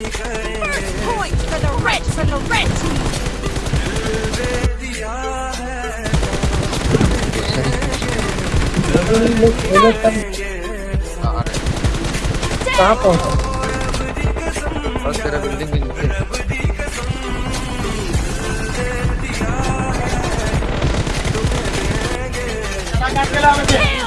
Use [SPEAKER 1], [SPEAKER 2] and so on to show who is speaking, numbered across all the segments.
[SPEAKER 1] First point for the red for the red team.
[SPEAKER 2] कहाँ पहुँचा
[SPEAKER 3] बस तेरा बिल्डिंग के नीचे
[SPEAKER 1] Kill.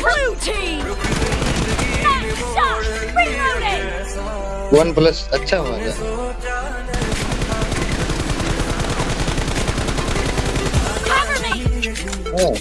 [SPEAKER 1] blue team. Nice shot. Reloading.
[SPEAKER 3] One plus अच्छा हुआ था
[SPEAKER 1] Cover me.
[SPEAKER 3] हाँ